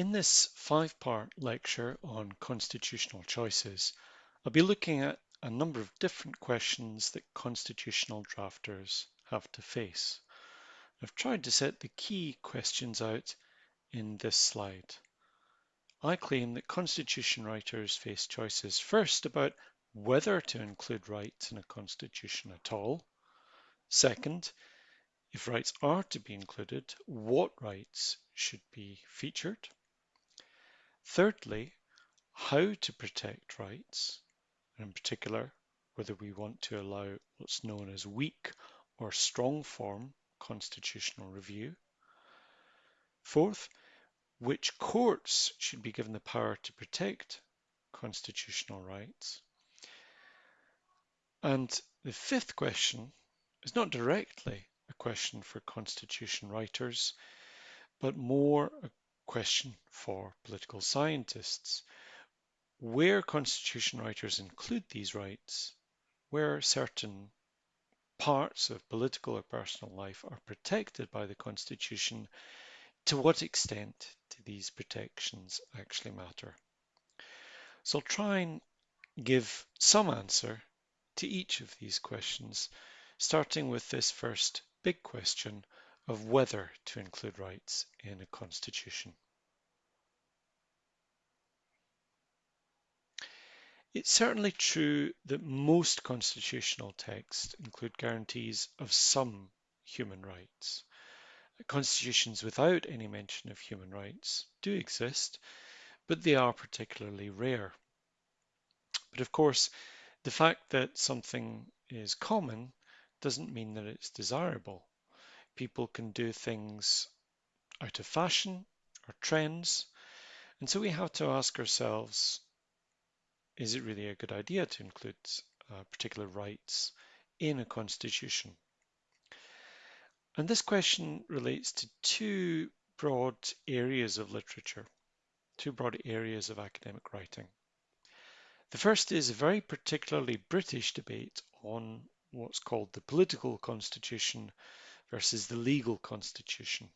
In this five-part lecture on constitutional choices, I'll be looking at a number of different questions that constitutional drafters have to face. I've tried to set the key questions out in this slide. I claim that constitution writers face choices first about whether to include rights in a constitution at all. Second, if rights are to be included, what rights should be featured? Thirdly, how to protect rights, and in particular, whether we want to allow what's known as weak or strong form constitutional review. Fourth, which courts should be given the power to protect constitutional rights. And the fifth question is not directly a question for constitution writers, but more a question for political scientists. Where constitution writers include these rights, where certain parts of political or personal life are protected by the Constitution, to what extent do these protections actually matter? So I'll try and give some answer to each of these questions, starting with this first big question of whether to include rights in a constitution. It's certainly true that most constitutional texts include guarantees of some human rights. Constitutions without any mention of human rights do exist, but they are particularly rare. But of course, the fact that something is common doesn't mean that it's desirable people can do things out of fashion or trends. And so we have to ask ourselves, is it really a good idea to include uh, particular rights in a constitution? And this question relates to two broad areas of literature, two broad areas of academic writing. The first is a very particularly British debate on what's called the political constitution versus the legal constitution.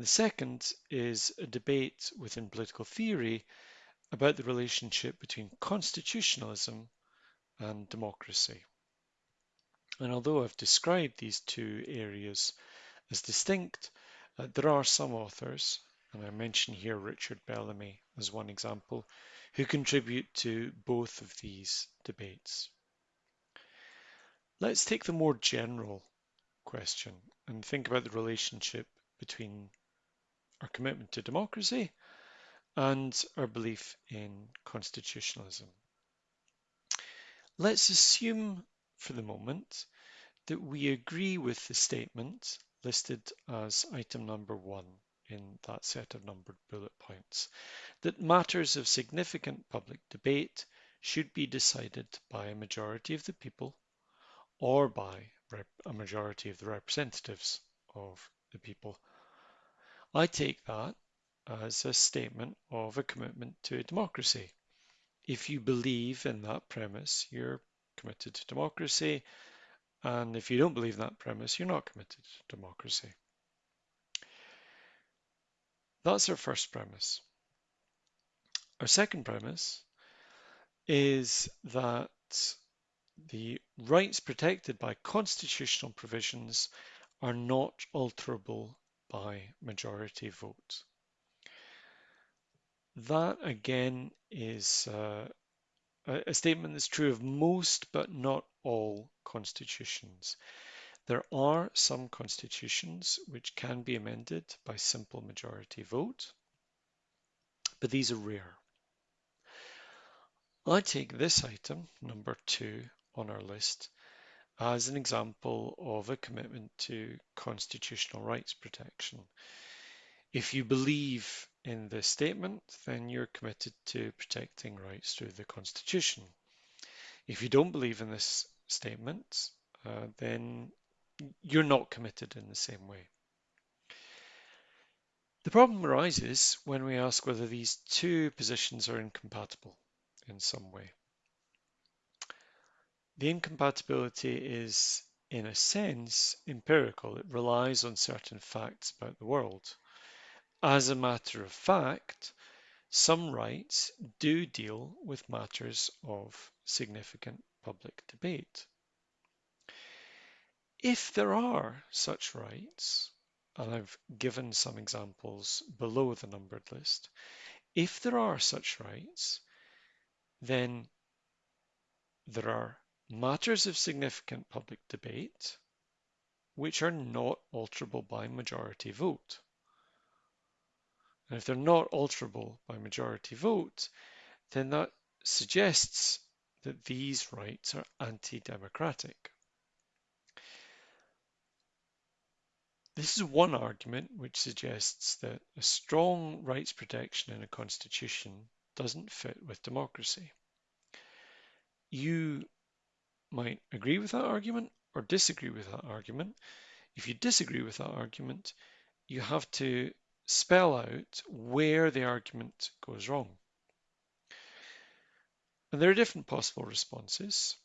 The second is a debate within political theory about the relationship between constitutionalism and democracy. And although I've described these two areas as distinct, uh, there are some authors, and I mention here Richard Bellamy as one example, who contribute to both of these debates. Let's take the more general question and think about the relationship between our commitment to democracy and our belief in constitutionalism. Let's assume for the moment that we agree with the statement listed as item number one in that set of numbered bullet points, that matters of significant public debate should be decided by a majority of the people or by a majority of the representatives of the people. I take that as a statement of a commitment to democracy. If you believe in that premise, you're committed to democracy. And if you don't believe in that premise, you're not committed to democracy. That's our first premise. Our second premise is that the rights protected by constitutional provisions are not alterable by majority vote. That again is uh, a statement that's true of most but not all constitutions. There are some constitutions which can be amended by simple majority vote, but these are rare. I take this item, number two, on our list as an example of a commitment to constitutional rights protection. If you believe in this statement, then you're committed to protecting rights through the Constitution. If you don't believe in this statement, uh, then you're not committed in the same way. The problem arises when we ask whether these two positions are incompatible in some way. The incompatibility is, in a sense, empirical. It relies on certain facts about the world. As a matter of fact, some rights do deal with matters of significant public debate. If there are such rights, and I've given some examples below the numbered list, if there are such rights, then there are matters of significant public debate which are not alterable by majority vote. And if they're not alterable by majority vote, then that suggests that these rights are anti-democratic. This is one argument which suggests that a strong rights protection in a constitution doesn't fit with democracy. You might agree with that argument or disagree with that argument. If you disagree with that argument, you have to spell out where the argument goes wrong. And there are different possible responses.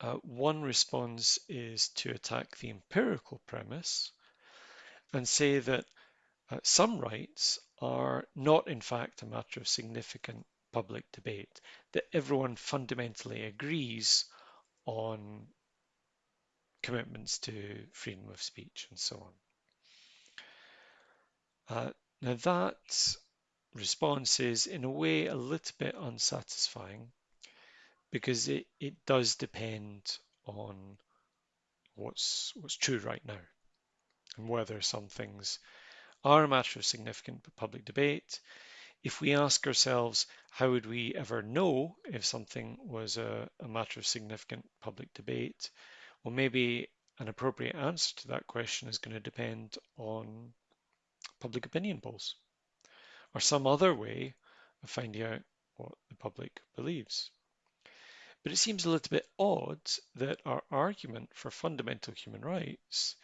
Uh, one response is to attack the empirical premise and say that uh, some rights are not in fact a matter of significant public debate, that everyone fundamentally agrees on commitments to freedom of speech and so on. Uh, now that response is in a way a little bit unsatisfying because it, it does depend on what's what's true right now and whether some things are a matter of significant public debate. If we ask ourselves, how would we ever know if something was a, a matter of significant public debate? Well, maybe an appropriate answer to that question is going to depend on public opinion polls or some other way of finding out what the public believes. But it seems a little bit odd that our argument for fundamental human rights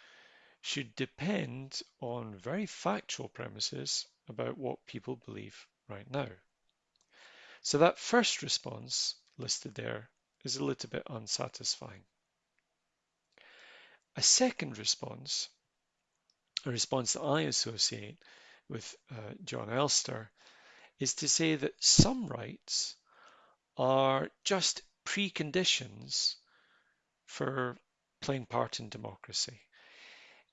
should depend on very factual premises about what people believe right now. So that first response listed there is a little bit unsatisfying. A second response, a response that I associate with uh, Jon Elster, is to say that some rights are just preconditions for playing part in democracy.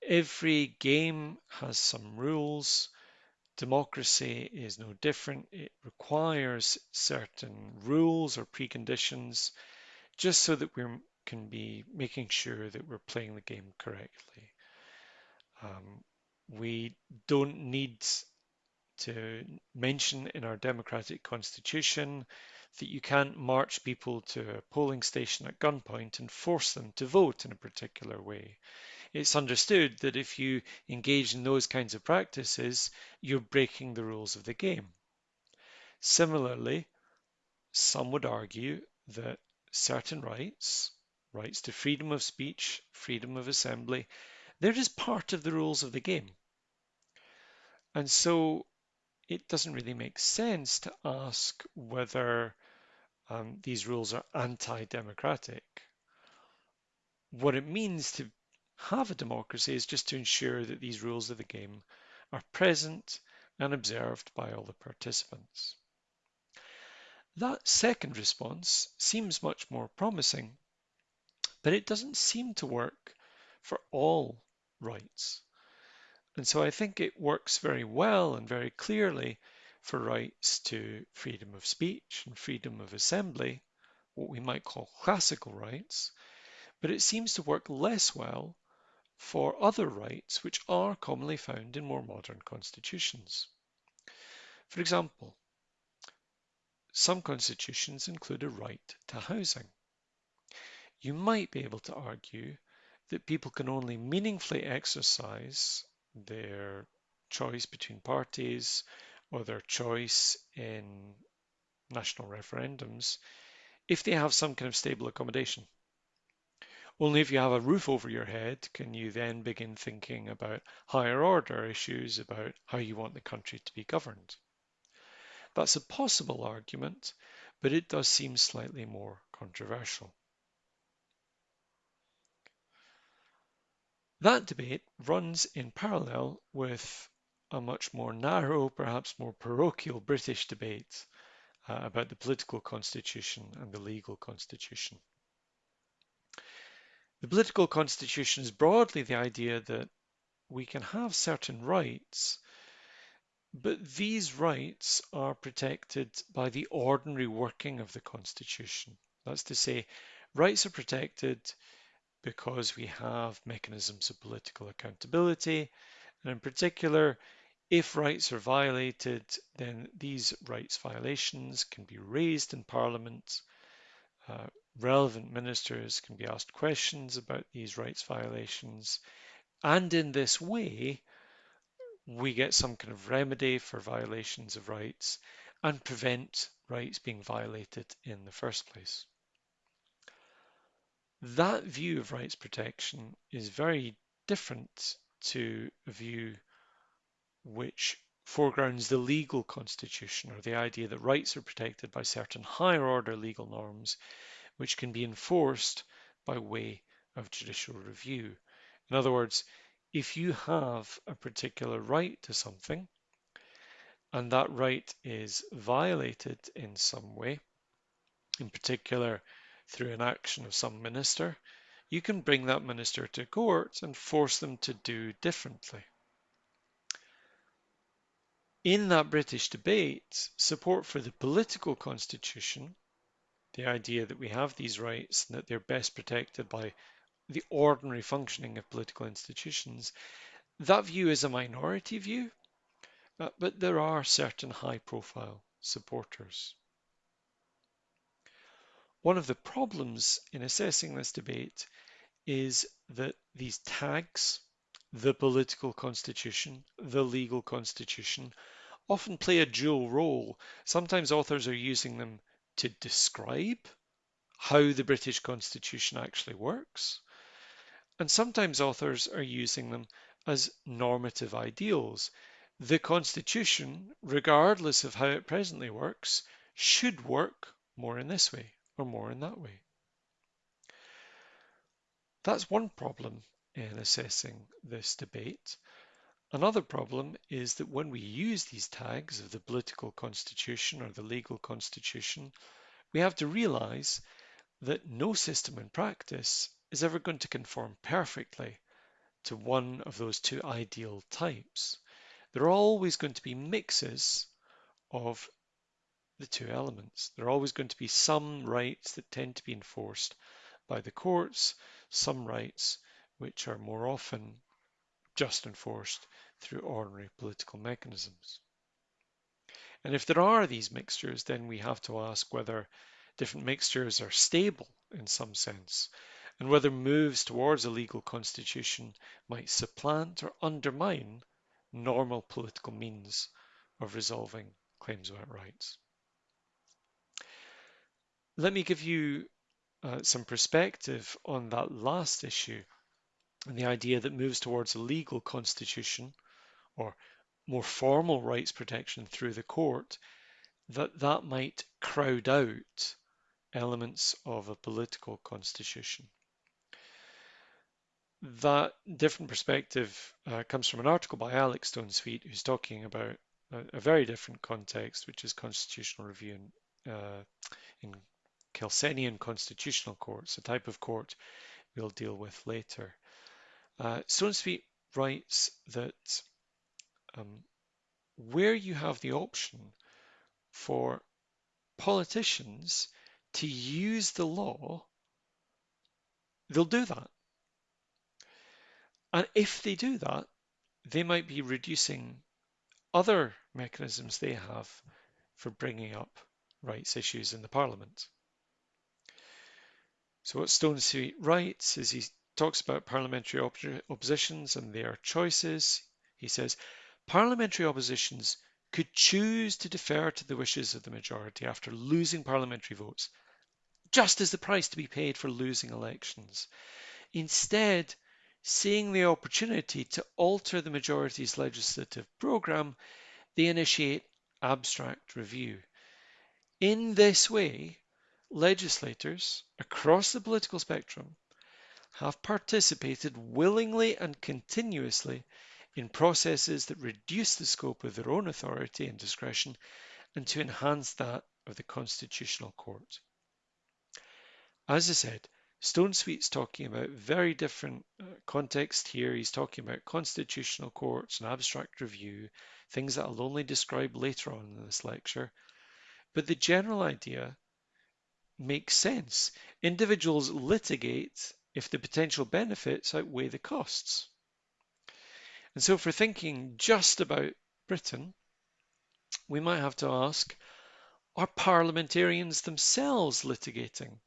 Every game has some rules. Democracy is no different. It requires certain rules or preconditions just so that we can be making sure that we're playing the game correctly. Um, we don't need to mention in our democratic constitution that you can't march people to a polling station at gunpoint and force them to vote in a particular way. It's understood that if you engage in those kinds of practices, you're breaking the rules of the game. Similarly, some would argue that certain rights, rights to freedom of speech, freedom of assembly, they're just part of the rules of the game. And so it doesn't really make sense to ask whether um, these rules are anti-democratic. What it means to have a democracy is just to ensure that these rules of the game are present and observed by all the participants. That second response seems much more promising, but it doesn't seem to work for all rights. And so I think it works very well and very clearly for rights to freedom of speech and freedom of assembly, what we might call classical rights, but it seems to work less well for other rights which are commonly found in more modern constitutions. For example, some constitutions include a right to housing. You might be able to argue that people can only meaningfully exercise their choice between parties or their choice in national referendums if they have some kind of stable accommodation. Only if you have a roof over your head can you then begin thinking about higher order issues about how you want the country to be governed. That's a possible argument, but it does seem slightly more controversial. That debate runs in parallel with a much more narrow, perhaps more parochial British debate uh, about the political constitution and the legal constitution. The political constitution is broadly the idea that we can have certain rights, but these rights are protected by the ordinary working of the constitution. That's to say, rights are protected because we have mechanisms of political accountability, and in particular, if rights are violated, then these rights violations can be raised in Parliament. Uh, relevant ministers can be asked questions about these rights violations. And in this way, we get some kind of remedy for violations of rights and prevent rights being violated in the first place. That view of rights protection is very different to a view which foregrounds the legal constitution or the idea that rights are protected by certain higher order legal norms which can be enforced by way of judicial review. In other words, if you have a particular right to something and that right is violated in some way, in particular through an action of some minister, you can bring that minister to court and force them to do differently. In that British debate, support for the political constitution, the idea that we have these rights and that they're best protected by the ordinary functioning of political institutions, that view is a minority view, uh, but there are certain high profile supporters. One of the problems in assessing this debate is that these tags, the political constitution, the legal constitution, often play a dual role. Sometimes authors are using them to describe how the British Constitution actually works, and sometimes authors are using them as normative ideals. The Constitution, regardless of how it presently works, should work more in this way or more in that way. That's one problem in assessing this debate. Another problem is that when we use these tags of the political constitution or the legal constitution, we have to realize that no system in practice is ever going to conform perfectly to one of those two ideal types. There are always going to be mixes of the two elements. There are always going to be some rights that tend to be enforced by the courts, some rights which are more often just enforced through ordinary political mechanisms. And if there are these mixtures, then we have to ask whether different mixtures are stable in some sense, and whether moves towards a legal constitution might supplant or undermine normal political means of resolving claims about rights. Let me give you uh, some perspective on that last issue and the idea that moves towards a legal constitution or more formal rights protection through the court, that that might crowd out elements of a political constitution. That different perspective uh, comes from an article by Alec Stone-Sweet, who's talking about a, a, very different context, which is constitutional review in, uh, in Kelsenian constitutional courts, a type of court we'll deal with later. Uh, Stone-Sweet writes that um, where you have the option for politicians to use the law, they'll do that. And if they do that, they might be reducing other mechanisms they have for bringing up rights issues in the Parliament. So what Stone-Sweet writes is he talks about parliamentary op oppositions and their choices. He says, parliamentary oppositions could choose to defer to the wishes of the majority after losing parliamentary votes, just as the price to be paid for losing elections. Instead, seeing the opportunity to alter the majority's legislative programme, they initiate abstract review. In this way, legislators across the political spectrum have participated willingly and continuously in processes that reduce the scope of their own authority and discretion and to enhance that of the Constitutional Court. As I said, Stone Sweet's talking about very different uh, context here. He's talking about constitutional courts and abstract review, things that I'll only describe later on in this lecture. But the general idea makes sense. Individuals litigate if the potential benefits outweigh the costs. And so for thinking just about Britain, we might have to ask, are parliamentarians themselves litigating?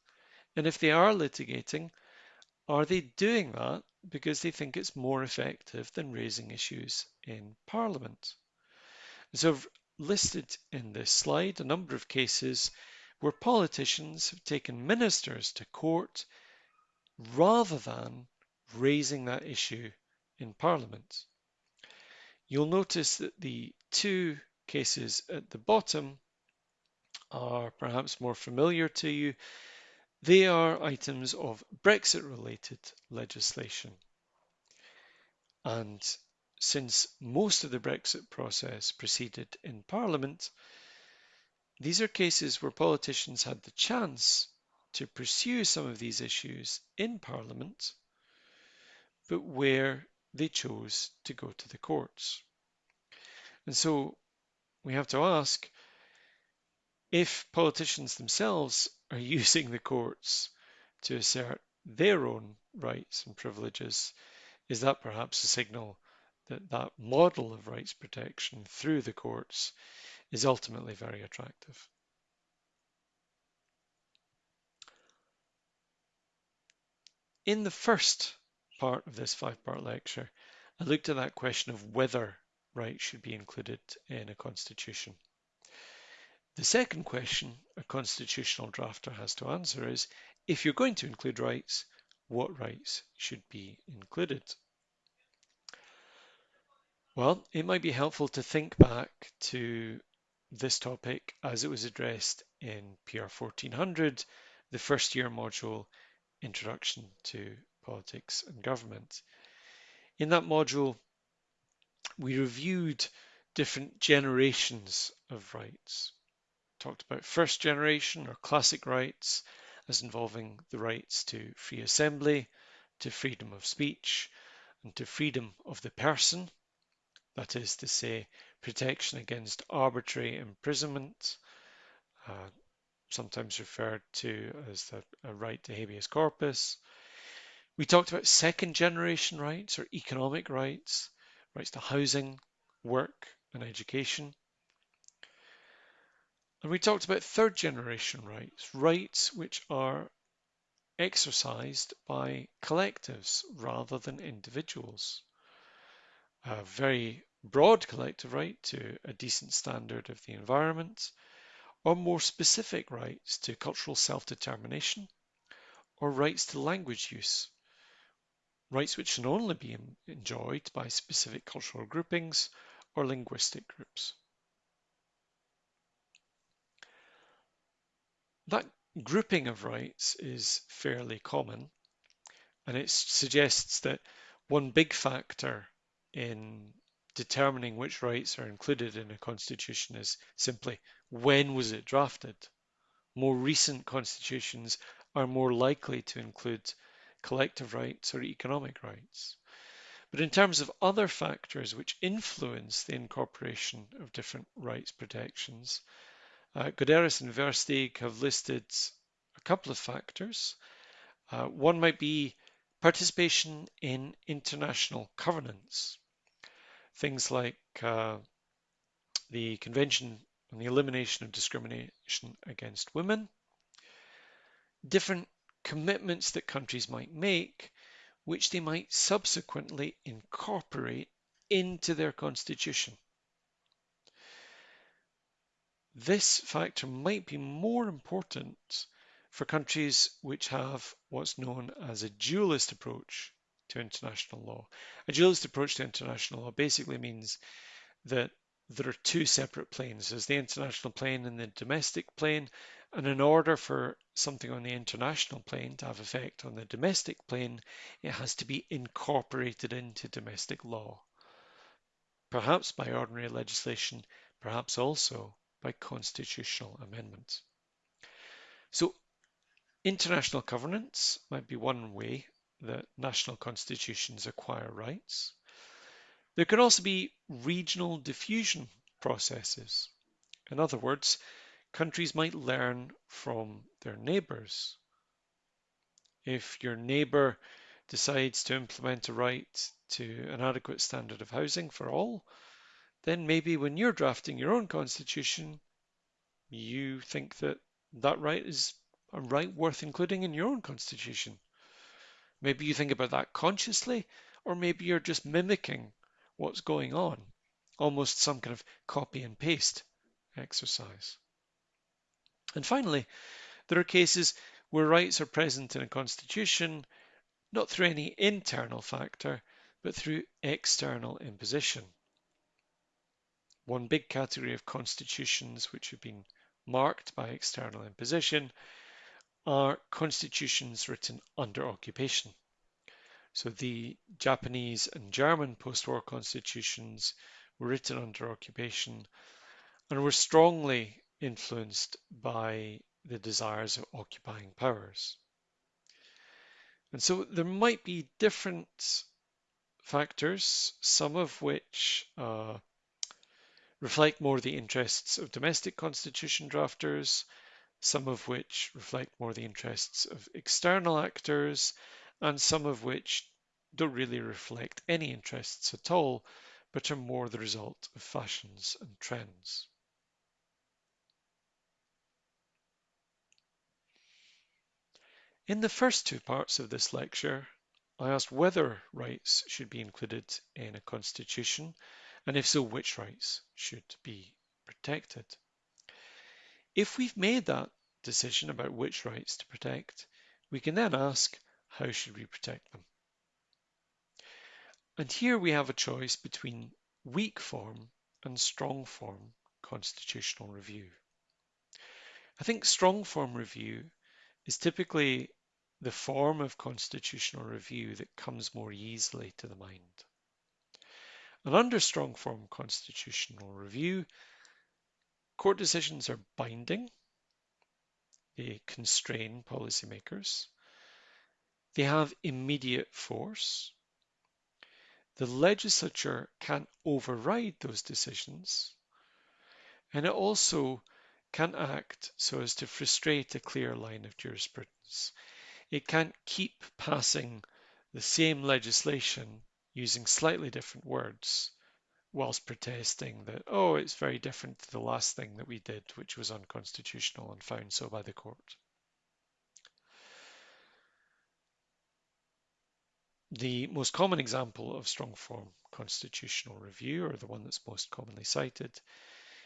And if they are litigating, are they doing that because they think it's more effective than raising issues in Parliament? And so I've listed in this slide a number of cases where politicians have taken ministers to court rather than raising that issue in Parliament. You'll notice that the two cases at the bottom are perhaps more familiar to you they are items of Brexit related legislation. And since most of the Brexit process proceeded in Parliament, these are cases where politicians had the chance to pursue some of these issues in Parliament, but where they chose to go to the courts. And so we have to ask if politicians themselves are using the courts to assert their own rights and privileges, is that perhaps a signal that that model of rights protection through the courts is ultimately very attractive? In the first part of this five-part lecture, I looked at that question of whether rights should be included in a constitution. The second question a constitutional drafter has to answer is, if you're going to include rights, what rights should be included? Well, it might be helpful to think back to this topic as it was addressed in PR 1400, the first year module, Introduction to Politics and Government. In that module, we reviewed different generations of rights talked about first generation or classic rights as involving the rights to free assembly, to freedom of speech, and to freedom of the person, that is to say, protection against arbitrary imprisonment, uh, sometimes referred to as the, a right to habeas corpus. We talked about second generation rights or economic rights, rights to housing, work, and education. And we talked about third generation rights, rights which are exercised by collectives rather than individuals. A very broad collective right to a decent standard of the environment, or more specific rights to cultural self-determination, or rights to language use, rights which can only be enjoyed by specific cultural groupings or linguistic groups. That grouping of rights is fairly common, and it suggests that one big factor in determining which rights are included in a constitution is simply when was it drafted? More recent constitutions are more likely to include collective rights or economic rights. But in terms of other factors which influence the incorporation of different rights protections, uh, and Versteeg have listed a couple of factors. Uh, one might be participation in international covenants. Things like uh, the Convention on the Elimination of Discrimination Against Women, different commitments that countries might make, which they might subsequently incorporate into their constitution. This factor might be more important for countries which have what's known as a dualist approach to international law. A dualist approach to international law basically means that there are two separate planes. There's the international plane and the domestic plane. And in order for something on the international plane to have effect on the domestic plane, it has to be incorporated into domestic law. perhaps by ordinary legislation, perhaps also by constitutional amendments. So international covenants might be one way that national constitutions acquire rights. There can also be regional diffusion processes. In other words, countries might learn from their neighbours. If your neighbour decides to implement a right to an adequate standard of housing for all, then maybe when you're drafting your own constitution, you think that that right is a right worth including in your own constitution. Maybe you think about that consciously, or maybe you're just mimicking what's going on, almost some kind of copy and paste exercise. And finally, there are cases where rights are present in a constitution not through any internal factor, but through external imposition. One big category of constitutions which have been marked by external imposition are constitutions written under occupation. So the Japanese and German post-war constitutions were written under occupation and were strongly influenced by the desires of occupying powers. And so there might be different factors, some of which uh, reflect more the interests of domestic constitution drafters, some of which reflect more the interests of external actors, and some of which don't really reflect any interests at all, but are more the result of fashions and trends. In the first two parts of this lecture, I asked whether rights should be included in a constitution, and if so, which rights should be protected. If we've made that decision about which rights to protect, we can then ask, how should we protect them? And here we have a choice between weak form and strong form constitutional review. I think strong form review is typically the form of constitutional review that comes more easily to the mind. And under strong form constitutional review, court decisions are binding, they constrain policymakers, they have immediate force, the legislature can override those decisions, and it also can act so as to frustrate a clear line of jurisprudence. It can't keep passing the same legislation using slightly different words whilst protesting that, oh, it's very different to the last thing that we did, which was unconstitutional and found so by the court. The most common example of strong form constitutional review, or the one that's most commonly cited,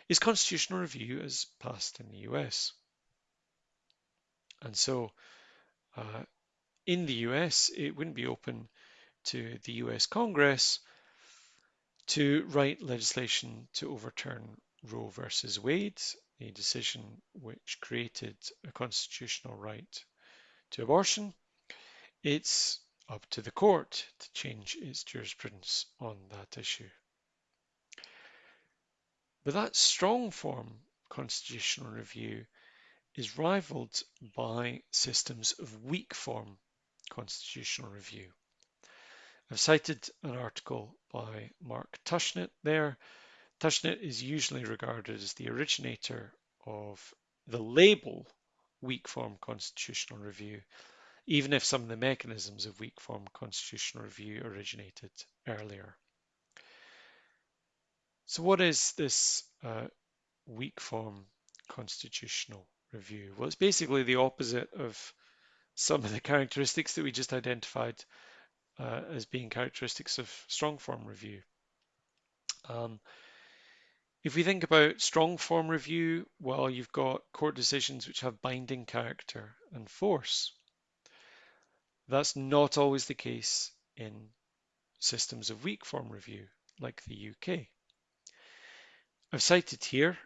is constitutional review as passed in the US. And so uh, in the US, it wouldn't be open to the US Congress to write legislation to overturn Roe versus Wade, a decision which created a constitutional right to abortion. It's up to the court to change its jurisprudence on that issue. But that strong form constitutional review is rivaled by systems of weak form constitutional review. I've cited an article by Mark Tushnet there. Tushnet is usually regarded as the originator of the label weak form constitutional review, even if some of the mechanisms of weak form constitutional review originated earlier. So what is this uh, weak form constitutional review? Well, it's basically the opposite of some of the characteristics that we just identified uh, as being characteristics of strong form review. Um, if we think about strong form review, well, you've got court decisions which have binding character and force. That's not always the case in systems of weak form review, like the UK. I've cited here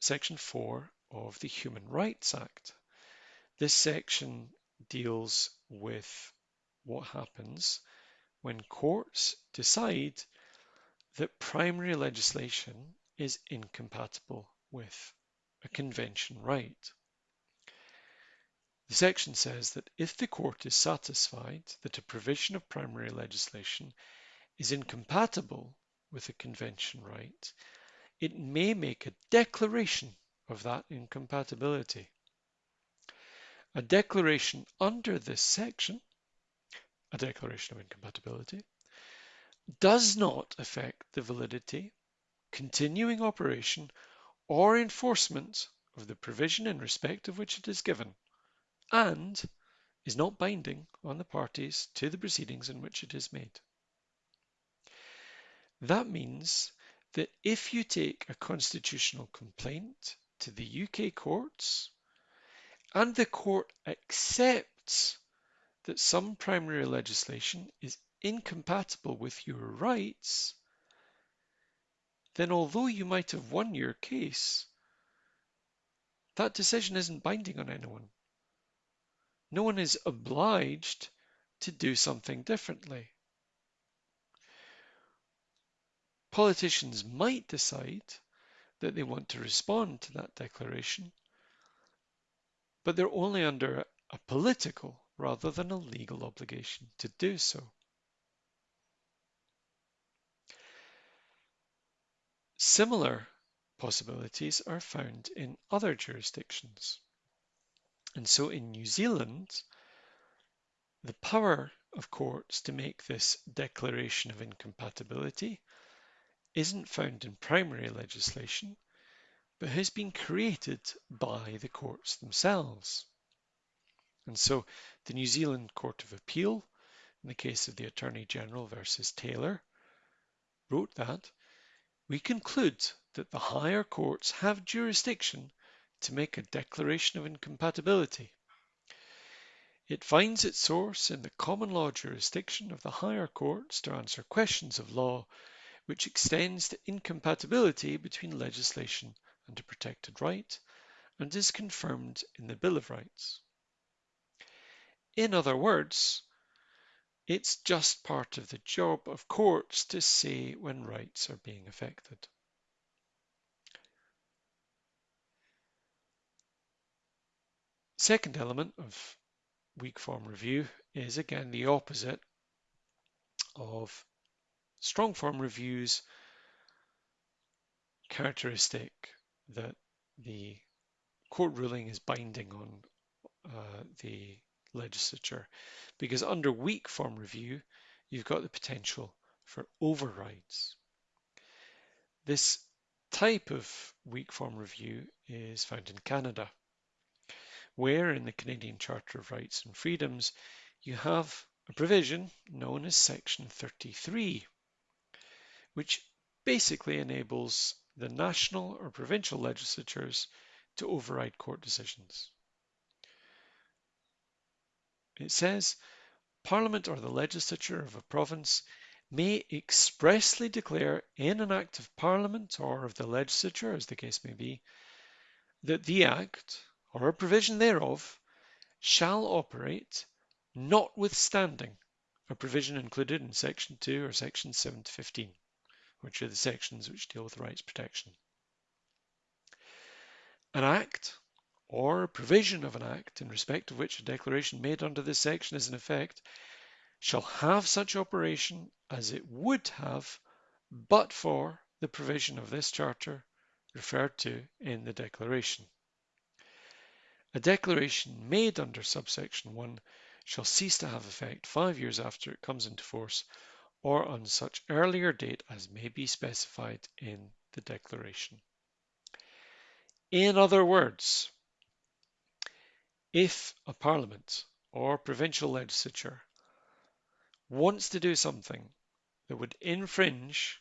section 4 of the Human Rights Act. This section deals with what happens when courts decide that primary legislation is incompatible with a convention right. The section says that if the court is satisfied that a provision of primary legislation is incompatible with a convention right, it may make a declaration of that incompatibility. A declaration under this section, a declaration of incompatibility, does not affect the validity, continuing operation, or enforcement of the provision in respect of which it is given, and is not binding on the parties to the proceedings in which it is made. That means that if you take a constitutional complaint to the UK courts and the court accepts that some primary legislation is incompatible with your rights, then although you might have won your case, that decision isn't binding on anyone. No one is obliged to do something differently. Politicians might decide that they want to respond to that declaration but they're only under a political rather than a legal obligation to do so. Similar possibilities are found in other jurisdictions. And so in New Zealand, the power of courts to make this declaration of incompatibility isn't found in primary legislation, but has been created by the courts themselves. And so the New Zealand Court of Appeal, in the case of the Attorney General versus Taylor, wrote that we conclude that the higher courts have jurisdiction to make a declaration of incompatibility. It finds its source in the common law jurisdiction of the higher courts to answer questions of law which extends to incompatibility between legislation and a protected right, and is confirmed in the Bill of Rights. In other words, it's just part of the job of courts to say when rights are being affected. Second element of weak form review is again the opposite of strong form reviews characteristic that the court ruling is binding on uh, the legislature because under weak form review you've got the potential for overrides. This type of weak form review is found in Canada where in the Canadian Charter of Rights and Freedoms you have a provision known as Section 33 which basically enables the national or provincial legislatures to override court decisions. It says, Parliament or the legislature of a province may expressly declare in an act of Parliament or of the legislature, as the case may be, that the act or a provision thereof shall operate notwithstanding a provision included in section 2 or section 7 to 15 which are the sections which deal with rights protection. An act or provision of an act in respect of which a declaration made under this section is in effect shall have such operation as it would have but for the provision of this charter referred to in the declaration. A declaration made under subsection 1 shall cease to have effect five years after it comes into force or on such earlier date as may be specified in the declaration. In other words, if a parliament or provincial legislature wants to do something that would infringe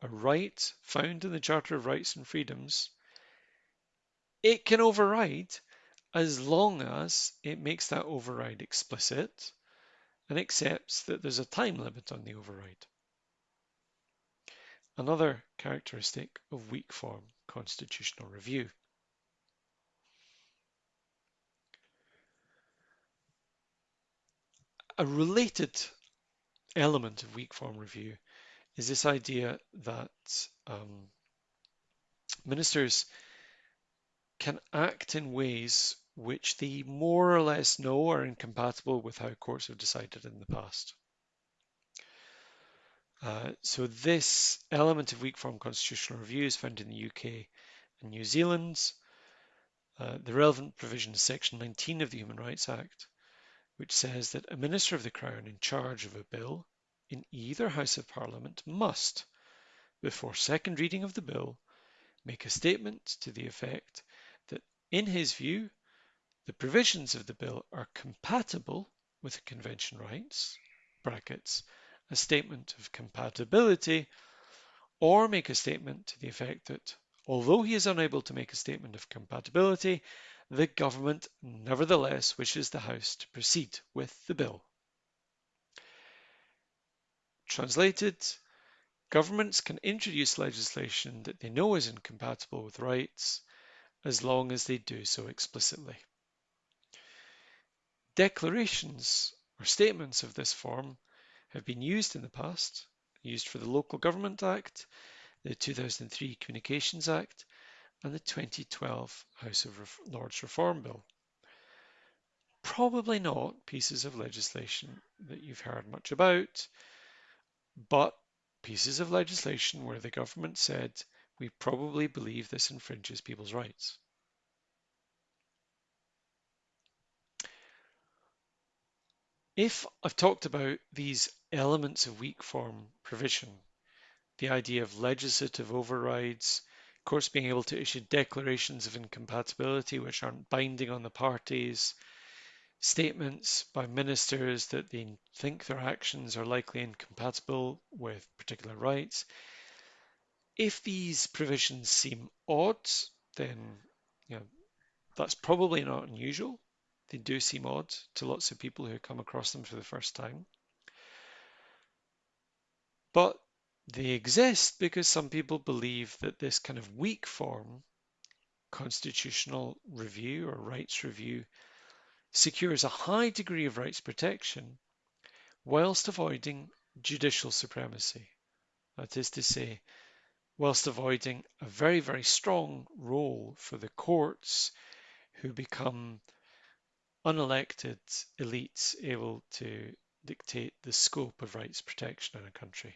a right found in the Charter of Rights and Freedoms, it can override as long as it makes that override explicit and accepts that there's a time limit on the override. Another characteristic of weak form constitutional review. A related element of weak form review is this idea that um, ministers can act in ways which they more or less know are incompatible with how courts have decided in the past. Uh, so this element of weak form constitutional review is found in the UK and New Zealand. Uh, the relevant provision is section 19 of the Human Rights Act, which says that a Minister of the Crown in charge of a bill in either House of Parliament must, before second reading of the bill, make a statement to the effect that, in his view, the provisions of the bill are compatible with the Convention rights, brackets, a statement of compatibility, or make a statement to the effect that, although he is unable to make a statement of compatibility, the government nevertheless wishes the House to proceed with the bill. Translated, governments can introduce legislation that they know is incompatible with rights as long as they do so explicitly. Declarations or statements of this form have been used in the past, used for the Local Government Act, the 2003 Communications Act, and the 2012 House of Lords Reform Bill. Probably not pieces of legislation that you've heard much about, but pieces of legislation where the government said, we probably believe this infringes people's rights. If I've talked about these elements of weak form provision, the idea of legislative overrides, courts being able to issue declarations of incompatibility which aren't binding on the parties, statements by ministers that they think their actions are likely incompatible with particular rights. If these provisions seem odd, then you know, that's probably not unusual. They do seem odd to lots of people who come across them for the first time. But they exist because some people believe that this kind of weak form constitutional review or rights review secures a high degree of rights protection whilst avoiding judicial supremacy. That is to say, whilst avoiding a very, very strong role for the courts who become unelected elites able to dictate the scope of rights protection in a country.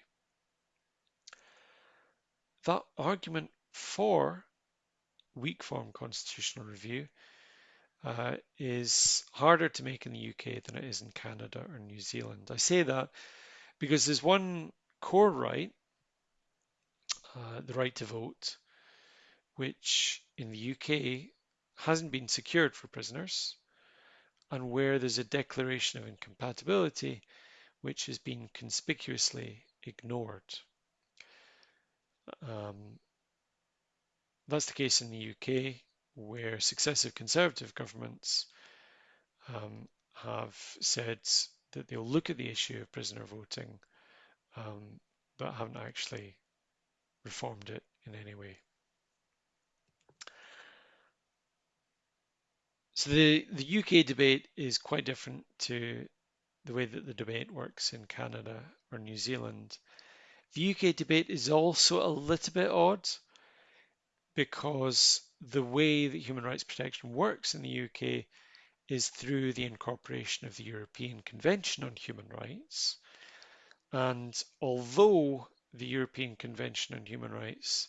That argument for weak form constitutional review uh, is harder to make in the UK than it is in Canada or New Zealand. I say that because there's one core right, uh, the right to vote, which in the UK hasn't been secured for prisoners and where there's a declaration of incompatibility which has been conspicuously ignored. Um, that's the case in the UK, where successive Conservative governments um, have said that they'll look at the issue of prisoner voting, um, but haven't actually reformed it in any way. So the, the UK debate is quite different to the way that the debate works in Canada or New Zealand. The UK debate is also a little bit odd because the way that human rights protection works in the UK is through the incorporation of the European Convention on Human Rights. And although the European Convention on Human Rights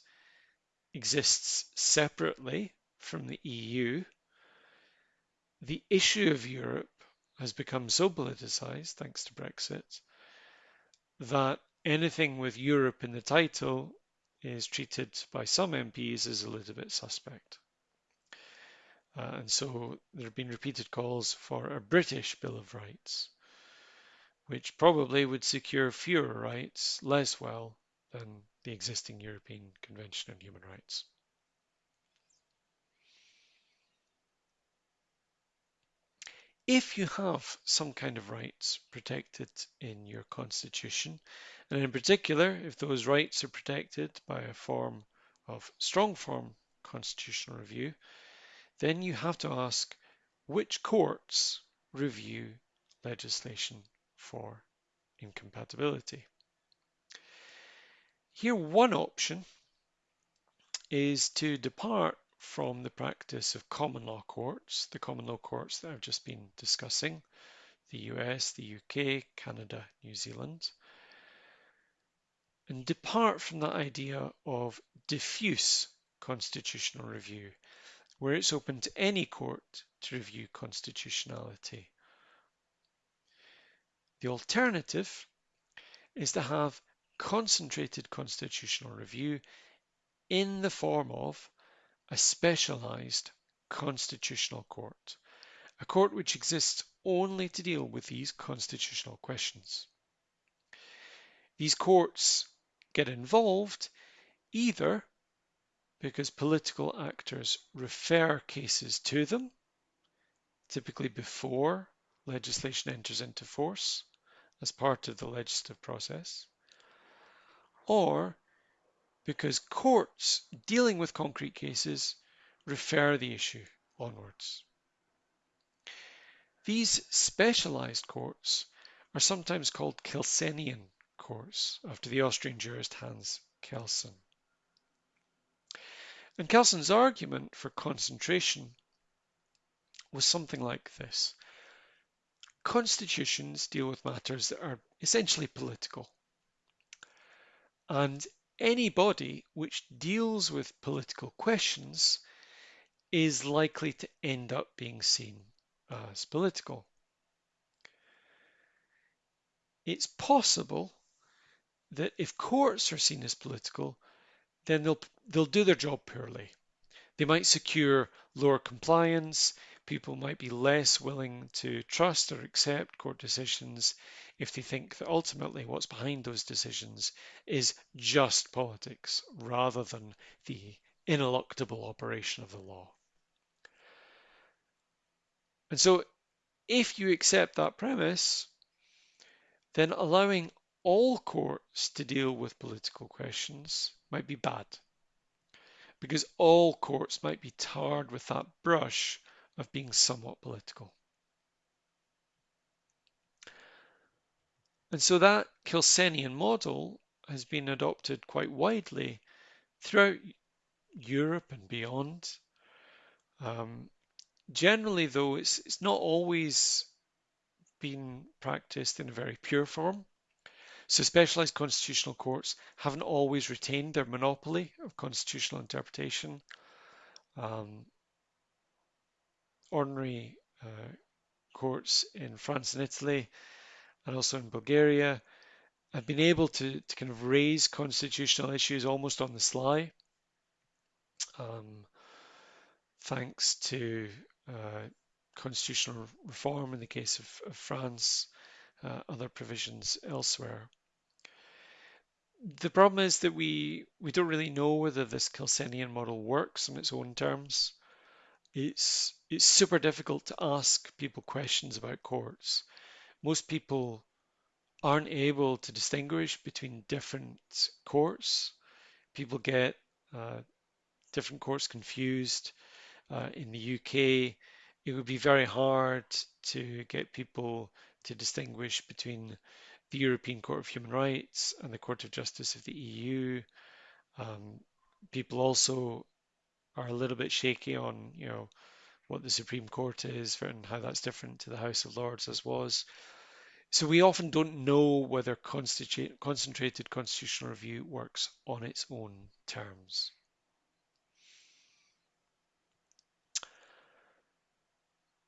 exists separately from the EU, the issue of Europe has become so politicized, thanks to Brexit, that anything with Europe in the title is treated by some MPs as a little bit suspect. Uh, and so there have been repeated calls for a British Bill of Rights, which probably would secure fewer rights less well than the existing European Convention on Human Rights. if you have some kind of rights protected in your constitution, and in particular, if those rights are protected by a form of strong form constitutional review, then you have to ask which courts review legislation for incompatibility. Here, one option is to depart from the practice of common law courts, the common law courts that I've just been discussing, the US, the UK, Canada, New Zealand, and depart from that idea of diffuse constitutional review, where it's open to any court to review constitutionality. The alternative is to have concentrated constitutional review in the form of a specialized constitutional court, a court which exists only to deal with these constitutional questions. These courts get involved either because political actors refer cases to them, typically before legislation enters into force as part of the legislative process, or because courts dealing with concrete cases refer the issue onwards. These specialized courts are sometimes called Kelsenian after the Austrian jurist Hans Kelsen. And Kelsen's argument for concentration was something like this. Constitutions deal with matters that are essentially political. And any body which deals with political questions is likely to end up being seen as political. It's possible that if courts are seen as political, then they'll they'll do their job poorly. They might secure lower compliance. People might be less willing to trust or accept court decisions if they think that ultimately what's behind those decisions is just politics rather than the ineluctable operation of the law. And so if you accept that premise, then allowing all courts to deal with political questions might be bad because all courts might be tarred with that brush of being somewhat political. And so that Kelsenian model has been adopted quite widely throughout Europe and beyond. Um, generally, though, it's, it's not always been practiced in a very pure form. So specialized constitutional courts haven't always retained their monopoly of constitutional interpretation. Um, ordinary uh, courts in France and Italy and also in Bulgaria have been able to, to kind of raise constitutional issues almost on the sly. Um, thanks to uh, constitutional reform in the case of, of France, uh, other provisions elsewhere. The problem is that we, we don't really know whether this Kelsenian model works on its own terms. It's, it's super difficult to ask people questions about courts. Most people aren't able to distinguish between different courts. People get uh, different courts confused. Uh, in the UK, it would be very hard to get people to distinguish between the European Court of Human Rights and the Court of Justice of the EU. Um, people also are a little bit shaky on, you know, what the Supreme Court is and how that's different to the House of Lords as was. So we often don't know whether concentrated constitutional review works on its own terms.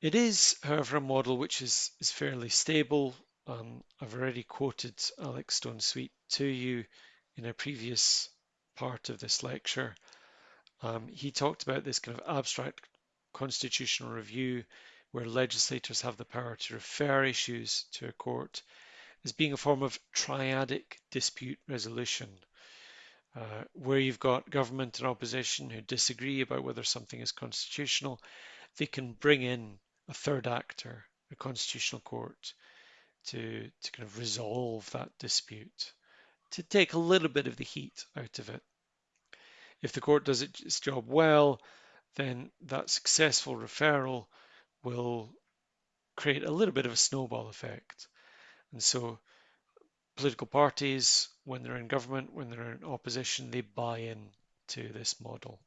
It is, however, a model which is, is fairly stable. Um, I've already quoted Alec Stone Sweet to you in a previous part of this lecture. Um, he talked about this kind of abstract constitutional review where legislators have the power to refer issues to a court as being a form of triadic dispute resolution, uh, where you've got government and opposition who disagree about whether something is constitutional, they can bring in a third actor, a constitutional court, to, to kind of resolve that dispute, to take a little bit of the heat out of it. If the court does its job well, then that successful referral will create a little bit of a snowball effect. And so political parties, when they're in government, when they're in opposition, they buy in to this model.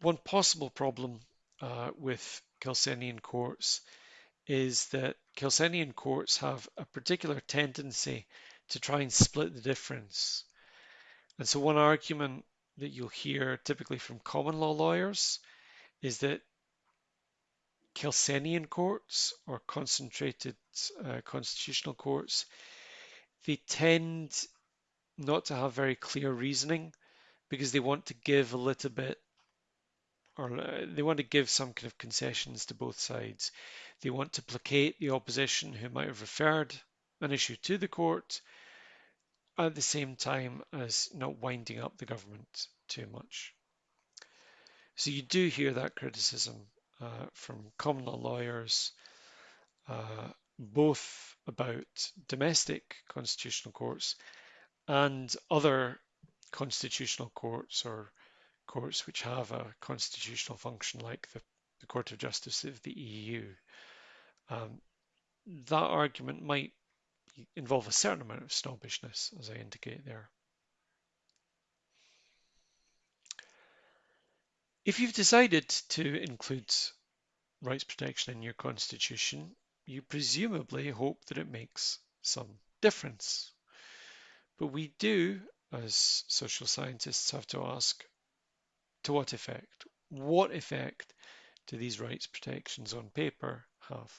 One possible problem uh, with Kelsenian courts is that Kelsenian courts have a particular tendency to try and split the difference. And so one argument that you'll hear typically from common law lawyers is that Kelsenian courts or concentrated uh, constitutional courts, they tend not to have very clear reasoning because they want to give a little bit or they want to give some kind of concessions to both sides. They want to placate the opposition who might have referred an issue to the court at the same time as not winding up the government too much. So you do hear that criticism uh, from common law lawyers, uh, both about domestic constitutional courts and other constitutional courts or courts which have a constitutional function like the, the Court of Justice of the EU. Um, that argument might involve a certain amount of snobbishness, as I indicate there. If you've decided to include rights protection in your constitution, you presumably hope that it makes some difference. But we do, as social scientists, have to ask to what effect? What effect do these rights protections on paper have?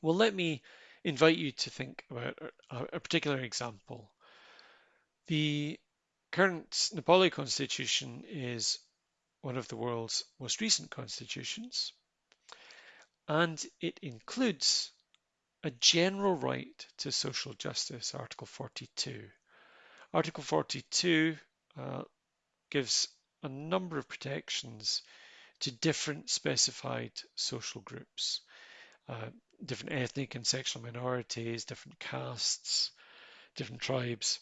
Well, let me invite you to think about a, particular example. The current Nepali constitution is one of the world's most recent constitutions, and it includes a general right to social justice, Article 42. Article 42 uh, gives a number of protections to different specified social groups, uh, different ethnic and sexual minorities, different castes, different tribes.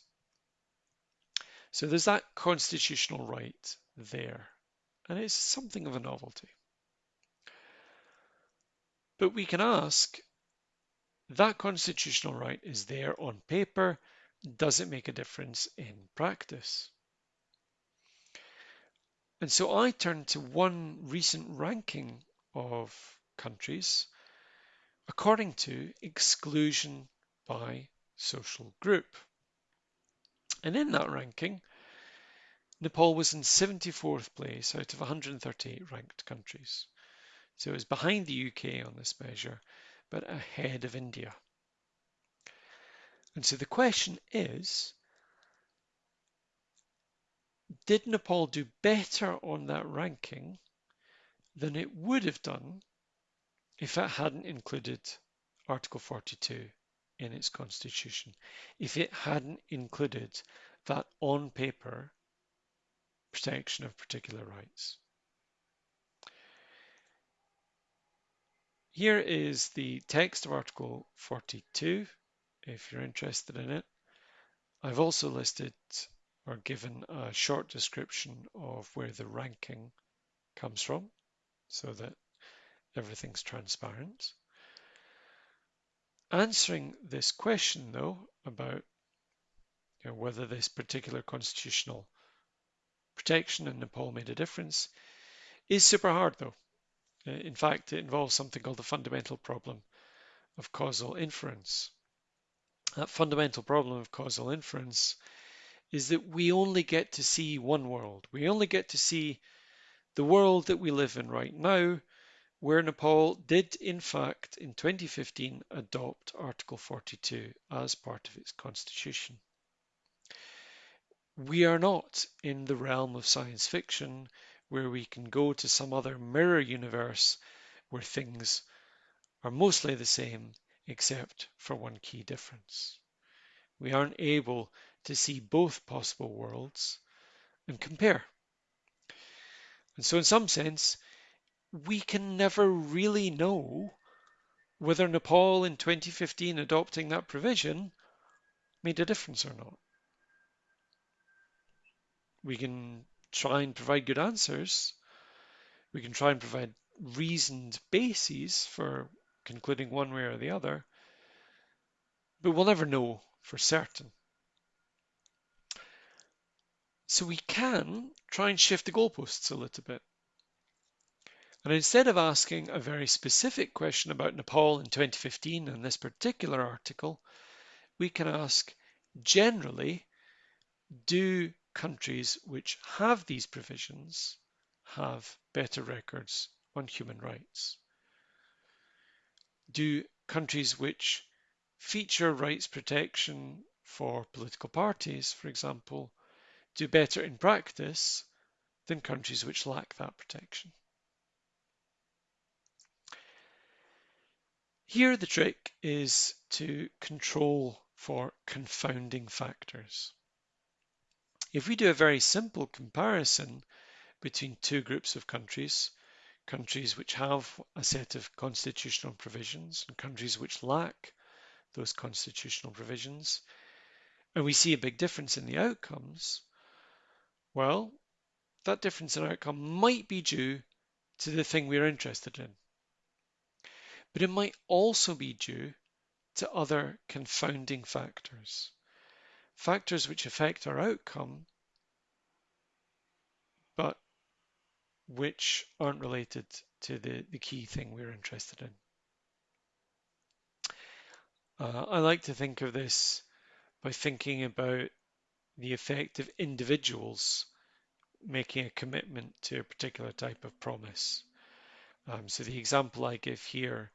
So there's that constitutional right there, and it's something of a novelty. But we can ask, that constitutional right is there on paper, does it make a difference in practice? And so I turned to one recent ranking of countries according to exclusion by social group. And in that ranking, Nepal was in 74th place out of 138 ranked countries. So it was behind the UK on this measure, but ahead of India. And so the question is, did Nepal do better on that ranking than it would have done if it hadn't included Article 42 in its constitution, if it hadn't included that on paper protection of particular rights. Here is the text of Article 42, if you're interested in it. I've also listed or given a short description of where the ranking comes from so that everything's transparent. Answering this question though about you know, whether this particular constitutional protection in Nepal made a difference is super hard though. Uh, in fact, it involves something called the fundamental problem of causal inference. That fundamental problem of causal inference is that we only get to see one world. We only get to see the world that we live in right now, where Nepal did, in fact, in 2015 adopt Article 42 as part of its constitution. We are not in the realm of science fiction where we can go to some other mirror universe where things are mostly the same except for one key difference. We aren't able to see both possible worlds and compare. And so in some sense, we can never really know whether Nepal in 2015 adopting that provision made a difference or not. We can try and provide good answers. We can try and provide reasoned bases for concluding one way or the other, but we'll never know for certain. So we can try and shift the goalposts a little bit. And instead of asking a very specific question about Nepal in 2015 in this particular article, we can ask generally, do countries which have these provisions have better records on human rights? Do countries which feature rights protection for political parties, for example, do better in practice than countries which lack that protection? Here the trick is to control for confounding factors. If we do a very simple comparison between two groups of countries, countries which have a set of constitutional provisions and countries which lack those constitutional provisions, and we see a big difference in the outcomes, well, that difference in outcome might be due to the thing we're interested in. But it might also be due to other confounding factors, factors which affect our outcome, but which aren't related to the, the key thing we're interested in. Uh, I like to think of this by thinking about the effect of individuals making a commitment to a particular type of promise. Um, so the example I give here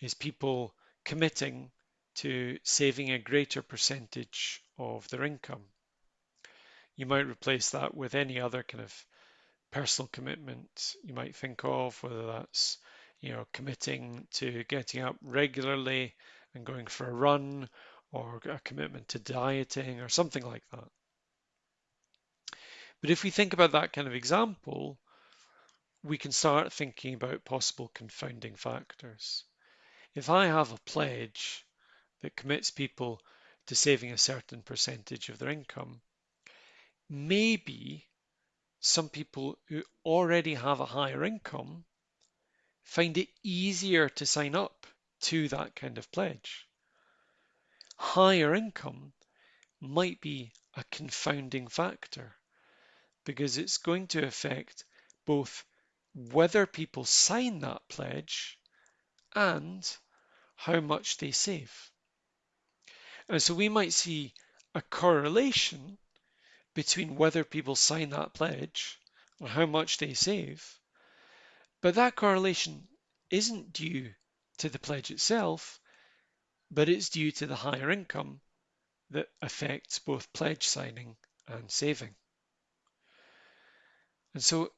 is people committing to saving a greater percentage of their income. You might replace that with any other kind of personal commitment you might think of, whether that's you know committing to getting up regularly and going for a run, or a commitment to dieting, or something like that. But if we think about that kind of example, we can start thinking about possible confounding factors. If I have a pledge that commits people to saving a certain percentage of their income, maybe some people who already have a higher income find it easier to sign up to that kind of pledge. Higher income might be a confounding factor because it's going to affect both whether people sign that pledge and how much they save. And so we might see a correlation between whether people sign that pledge and how much they save, but that correlation isn't due to the pledge itself, but it's due to the higher income that affects both pledge signing and saving. And so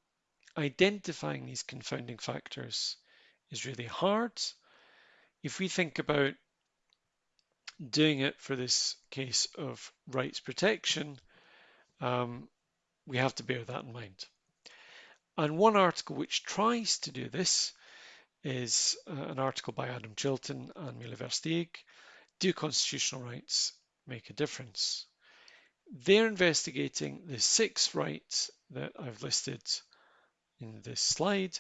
identifying these confounding factors is really hard if we think about doing it for this case of rights protection, um, we have to bear that in mind. And one article which tries to do this is uh, an article by Adam Chilton and Mila Versteeg, Do Constitutional Rights Make a Difference? They're investigating the six rights that I've listed in this slide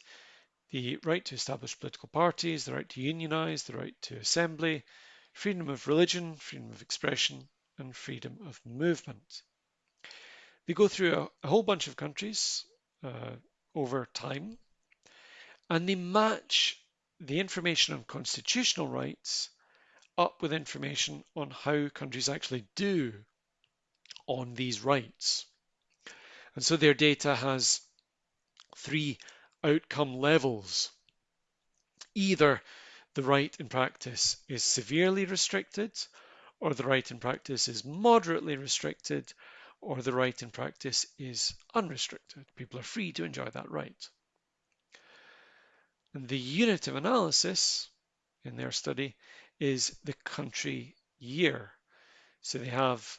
the right to establish political parties, the right to unionize, the right to assembly, freedom of religion, freedom of expression, and freedom of movement. They go through a, a whole bunch of countries uh, over time, and they match the information on constitutional rights up with information on how countries actually do on these rights. And so their data has three outcome levels. Either the right in practice is severely restricted, or the right in practice is moderately restricted, or the right in practice is unrestricted. People are free to enjoy that right. And the unit of analysis in their study is the country year. So they have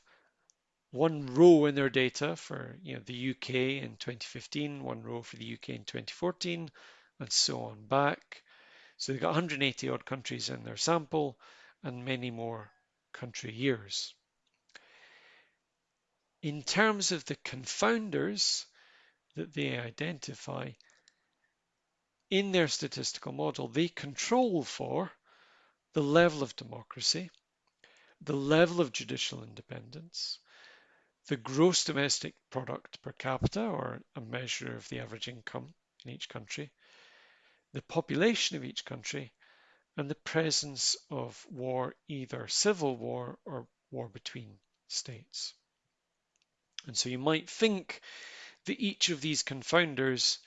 one row in their data for you know the UK in 2015, one row for the UK in 2014, and so on back. So they've got 180 odd countries in their sample and many more country years. In terms of the confounders that they identify, in their statistical model, they control for the level of democracy, the level of judicial independence, the gross domestic product per capita, or a measure of the average income in each country, the population of each country, and the presence of war, either civil war or war between states. And so you might think that each of these confounders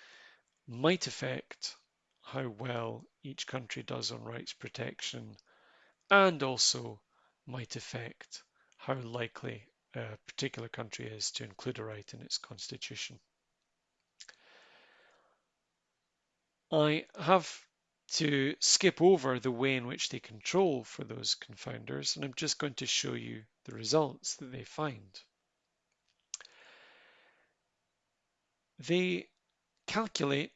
might affect how well each country does on rights protection and also might affect how likely a particular country is to include a right in its constitution. I have to skip over the way in which they control for those confounders, and I'm just going to show you the results that they find. They calculate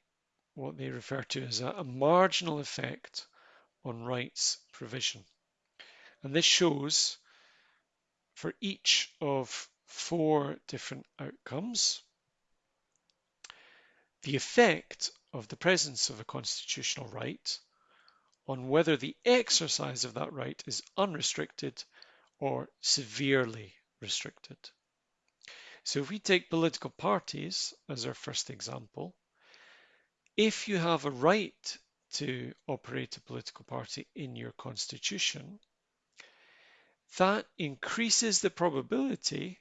what they refer to as a, marginal effect on rights provision. And this shows for each of four different outcomes, the effect of the presence of a constitutional right on whether the exercise of that right is unrestricted or severely restricted. So if we take political parties as our first example, if you have a right to operate a political party in your constitution, that increases the probability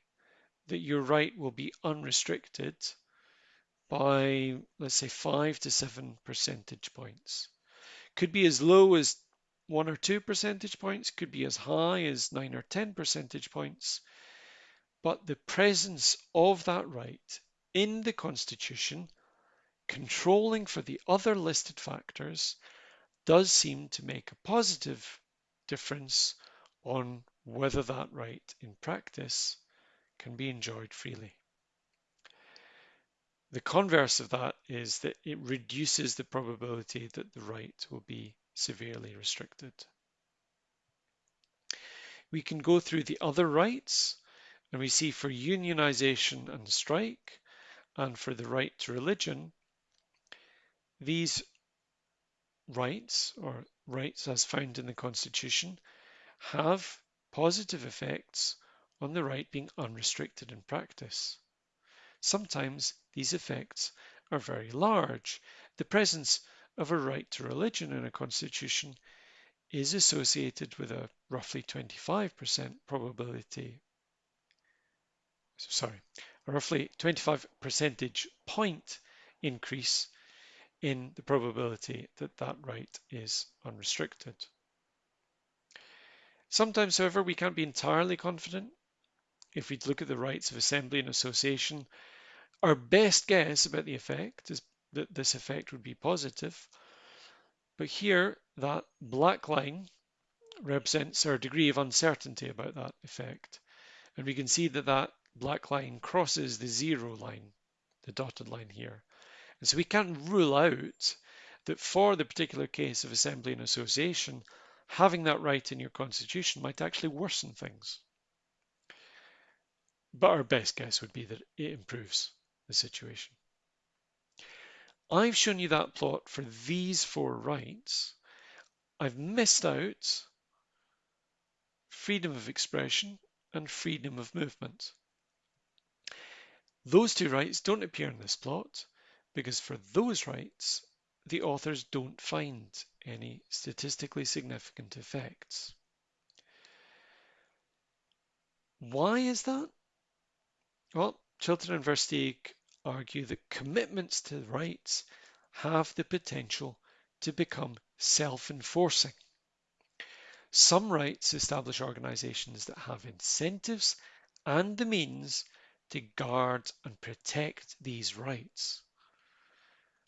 that your right will be unrestricted by, let's say, five to seven percentage points. Could be as low as one or two percentage points, could be as high as nine or 10 percentage points. But the presence of that right in the Constitution, controlling for the other listed factors, does seem to make a positive difference on whether that right in practice can be enjoyed freely. The converse of that is that it reduces the probability that the right will be severely restricted. We can go through the other rights and we see for unionization and strike and for the right to religion, these rights or rights as found in the Constitution have positive effects on the right being unrestricted in practice. Sometimes these effects are very large. The presence of a right to religion in a constitution is associated with a roughly 25% probability, sorry, a roughly 25 percentage point increase in the probability that that right is unrestricted. Sometimes, however, we can't be entirely confident. If we look at the rights of assembly and association, our best guess about the effect is that this effect would be positive. But here, that black line represents our degree of uncertainty about that effect. And we can see that that black line crosses the zero line, the dotted line here. And so we can't rule out that for the particular case of assembly and association, having that right in your constitution might actually worsen things. But our best guess would be that it improves the situation. I've shown you that plot for these four rights. I've missed out freedom of expression and freedom of movement. Those two rights don't appear in this plot because for those rights, the authors don't find any statistically significant effects. Why is that? Well, Chilton and Versteeg argue that commitments to rights have the potential to become self-enforcing. Some rights establish organizations that have incentives and the means to guard and protect these rights.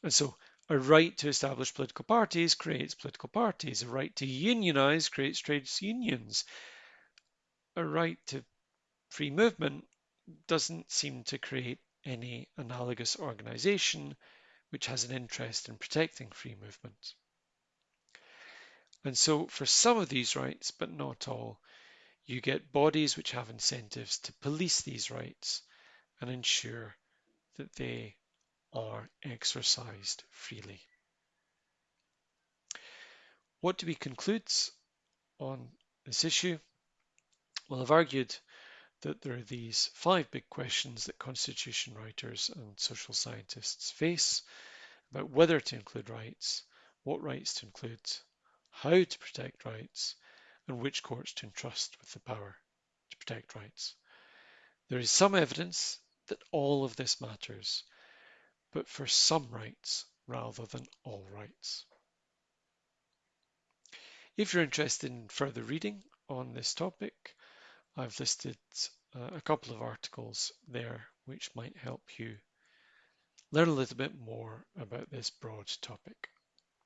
And so a right to establish political parties creates political parties. A right to unionize creates trade unions. A right to free movement doesn't seem to create any analogous organization which has an interest in protecting free movement. And so for some of these rights, but not all, you get bodies which have incentives to police these rights and ensure that they are exercised freely. What do we conclude on this issue? Well, I've argued that there are these five big questions that constitution writers and social scientists face about whether to include rights, what rights to include, how to protect rights, and which courts to entrust with the power to protect rights. There is some evidence that all of this matters, but for some rights rather than all rights. If you're interested in further reading on this topic, I've listed uh, a couple of articles there which might help you learn a little bit more about this broad topic.